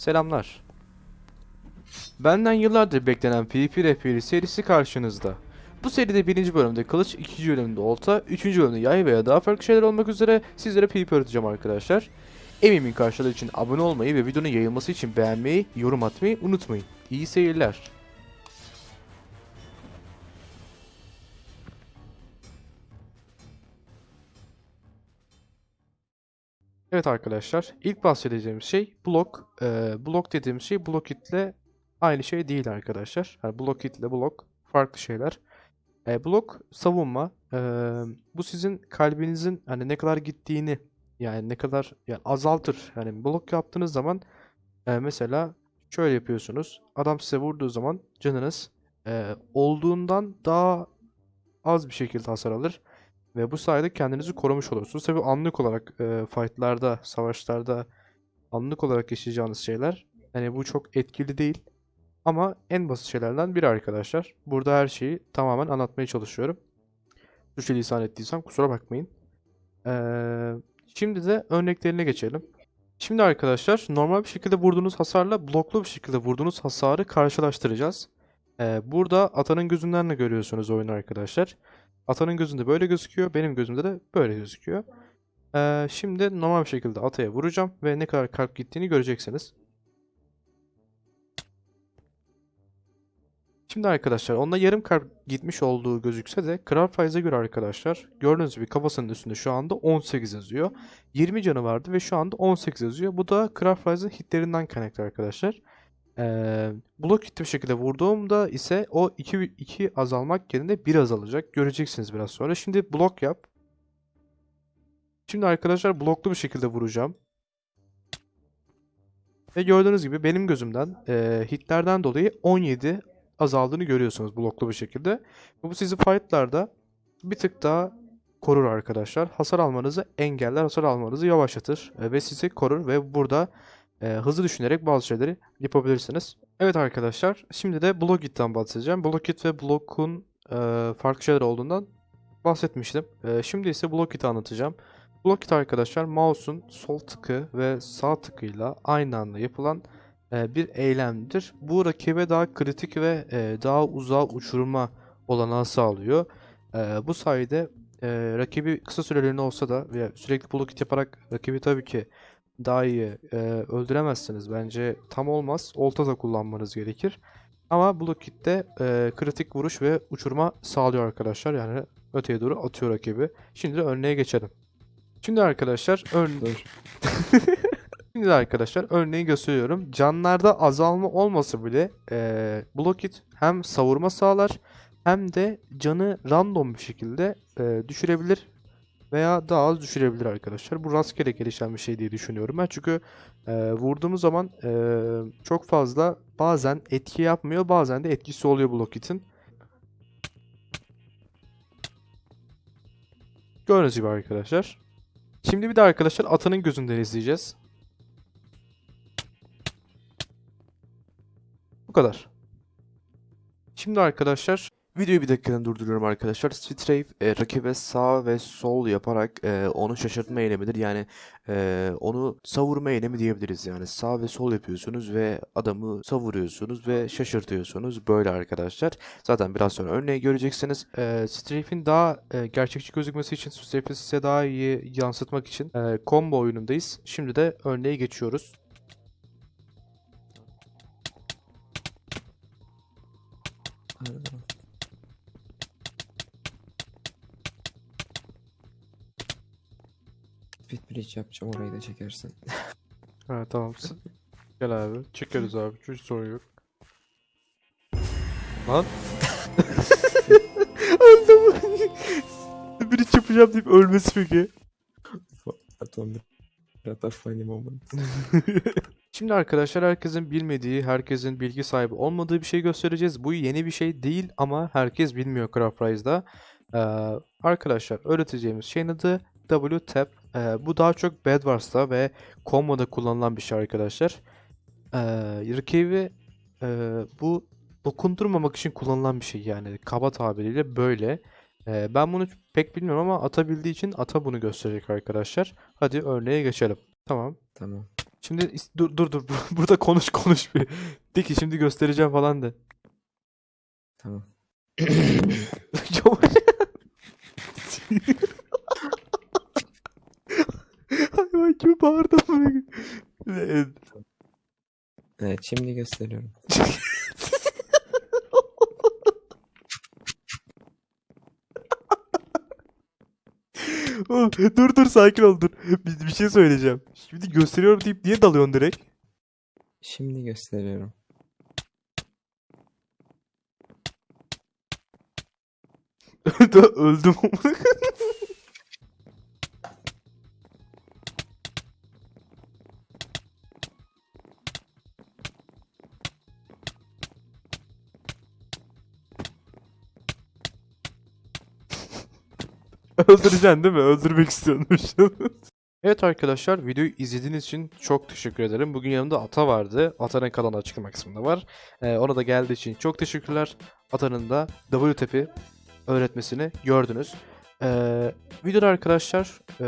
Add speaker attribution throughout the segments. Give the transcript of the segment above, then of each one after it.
Speaker 1: Selamlar. Benden yıllardır beklenen PvP Rehberi serisi karşınızda. Bu seride birinci bölümde kılıç, ikinci bölümde olta, üçüncü bölümde yay veya daha farklı şeyler olmak üzere sizlere PvP öğreteceğim arkadaşlar. Emeğimin karşılığı için abone olmayı ve videonun yayılması için beğenmeyi, yorum atmayı unutmayın. İyi seyirler. Evet arkadaşlar, ilk bahsedeceğim şey blok. Ee, blok dediğim şey Blockit ile aynı şey değil arkadaşlar. Yani Blockit ile blok farklı şeyler. Ee, blok savunma. Ee, bu sizin kalbinizin hani ne kadar gittiğini yani ne kadar yani azaltır. Yani blok yaptığınız zaman e, mesela şöyle yapıyorsunuz. Adam size vurduğu zaman canınız e, olduğundan daha az bir şekilde hasar alır. Ve bu sayede kendinizi korumuş olursunuz. Tabii anlık olarak e, fightlarda, savaşlarda anlık olarak yaşayacağınız şeyler. Yani bu çok etkili değil. Ama en basit şeylerden biri arkadaşlar. Burada her şeyi tamamen anlatmaya çalışıyorum. Suçlu lisan ettiysem kusura bakmayın. Ee, şimdi de örneklerine geçelim. Şimdi arkadaşlar normal bir şekilde vurduğunuz hasarla bloklu bir şekilde vurduğunuz hasarı karşılaştıracağız. Ee, burada atanın gözünden de görüyorsunuz oyunu arkadaşlar. Atanın gözünde böyle gözüküyor. Benim gözümde de böyle gözüküyor. Ee, şimdi normal bir şekilde ataya vuracağım ve ne kadar kalp gittiğini göreceksiniz. Şimdi arkadaşlar onda yarım kalp gitmiş olduğu gözükse de Kral Faiz'e göre arkadaşlar gördüğünüz gibi kafasının üstünde şu anda 18 yazıyor. 20 canı vardı ve şu anda 18 yazıyor. Bu da Kral Faiz'in hitlerinden kaynaklı arkadaşlar. Ee, blok hitli bir şekilde vurduğumda ise o 2, 2 azalmak yerine 1 azalacak. Göreceksiniz biraz sonra. Şimdi blok yap. Şimdi arkadaşlar bloklu bir şekilde vuracağım. Ve gördüğünüz gibi benim gözümden e, hitlerden dolayı 17 azaldığını görüyorsunuz bloklu bir şekilde. Bu sizi fightlarda bir tık daha korur arkadaşlar. Hasar almanızı engeller, hasar almanızı yavaşlatır e, ve sizi korur ve burada e, hızlı düşünerek bazı şeyleri yapabilirsiniz. Evet arkadaşlar, şimdi de Blockit'ten bahsedeceğim. Blockit ve Block'un e, farklı şeyler olduğundan bahsetmiştim. E, şimdi ise Blockit'i anlatacağım. Blockit arkadaşlar mouse'un sol tıkı ve sağ tıkıyla aynı anda yapılan e, bir eylemdir. Bu rakibe daha kritik ve e, daha uzağa uçurma olanağı sağlıyor. E, bu sayede e, rakibi kısa süreliğine olsa da ve sürekli blockit yaparak rakibi tabii ki daha iyi e, öldüremezsiniz. Bence tam olmaz. Olta da kullanmanız gerekir. Ama Blockit'te e, kritik vuruş ve uçurma sağlıyor arkadaşlar. Yani öteye doğru atıyor rakibi. Şimdi de örneğe geçelim. Şimdi arkadaşlar ön... Şimdi arkadaşlar örneği gösteriyorum. Canlarda azalma olmasa bile e, Blockit hem savurma sağlar hem de canı random bir şekilde e, düşürebilir veya daha az düşürebilir arkadaşlar. Bu rastgele gelişen bir şey diye düşünüyorum ben. Çünkü e, vurduğumuz zaman e, çok fazla bazen etki yapmıyor, bazen de etkisi oluyor Blockit'in. Gördüğünüz gibi arkadaşlar. Şimdi bir de arkadaşlar atanın gözünden izleyeceğiz. Bu kadar. Şimdi arkadaşlar videoyu bir dakikanı durduruyorum arkadaşlar. Strafe e, rakibe sağ ve sol yaparak e, onu şaşırtma eylemidir. Yani e, onu savurma eylemi diyebiliriz. Yani sağ ve sol yapıyorsunuz ve adamı savuruyorsunuz ve şaşırtıyorsunuz. Böyle arkadaşlar. Zaten biraz sonra örneği göreceksiniz. E, Strafe'in daha e, gerçekçi gözükmesi için, Strafe'i size daha iyi yansıtmak için e, combo oyunundayız. Şimdi de örneğe geçiyoruz.
Speaker 2: Speed bridge yapacağım orayı da çekersin.
Speaker 1: Ha tamam. Gel abi. Çekeriz abi. Hiç sorun yok. Lan. Öldüm. Biri yapacağım deyip ölmesi peki.
Speaker 2: Atom da funny moment.
Speaker 1: Şimdi arkadaşlar herkesin bilmediği, herkesin bilgi sahibi olmadığı bir şey göstereceğiz. Bu yeni bir şey değil ama herkes bilmiyor Craft Rise'da. Ee, arkadaşlar öğreteceğimiz şeyin adı W-Tap. Ee, bu daha çok Bed Wars'ta ve Combo'da kullanılan bir şey arkadaşlar. Ee, rakibi e, bu dokundurmamak için kullanılan bir şey yani kaba tabiriyle böyle. Ee, ben bunu pek bilmiyorum ama ata bildiği için ata bunu gösterecek arkadaşlar. Hadi örneğe geçelim. Tamam.
Speaker 2: Tamam.
Speaker 1: Şimdi dur dur dur burada konuş konuş bir. De ki şimdi göstereceğim falan de.
Speaker 2: Tamam.
Speaker 1: gibi bağırdı amına Evet.
Speaker 2: Evet şimdi gösteriyorum.
Speaker 1: Dur dur sakin ol dur. Bir, bir şey söyleyeceğim. Şimdi gösteriyorum deyip niye dalıyorsun direkt?
Speaker 2: Şimdi gösteriyorum.
Speaker 1: Öldüm. Öldüreceksin değil mi? Öldürmek istiyormuş. evet arkadaşlar videoyu izlediğiniz için çok teşekkür ederim. Bugün yanımda Ata vardı. Ata'nın kanalı açıklama kısmında var. Ee, ona da geldiği için çok teşekkürler. Ata'nın da WTP öğretmesini gördünüz. Ee, videoda arkadaşlar e,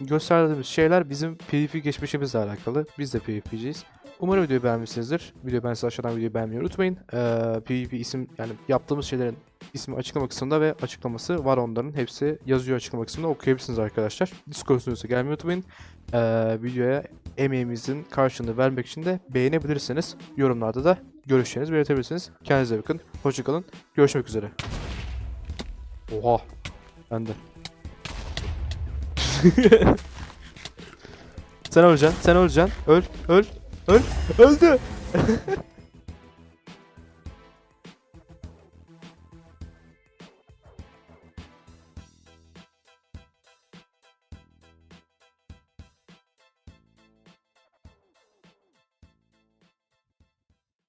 Speaker 1: gösterdiğimiz şeyler bizim PvP geçmişimizle alakalı. Biz de PvP'ciyiz. Umarım videoyu beğenmişsinizdir. Videoyu beğendiyseniz aşağıdan videoyu beğenmeyi unutmayın. Ee, PvP isim yani yaptığımız şeylerin ismi açıklama kısmında ve açıklaması var onların. Hepsi yazıyor açıklama kısmında okuyabilirsiniz arkadaşlar. Discord sunucusu gelmeyi unutmayın. Ee, videoya emeğimizin karşılığını vermek için de beğenebilirsiniz. Yorumlarda da görüşlerinizi belirtebilirsiniz. Kendinize bakın. Hoşçakalın. Görüşmek üzere. Oha. Ben de. sen öleceksin. Sen öleceksin. Öl. Öl. Öl. Öldü.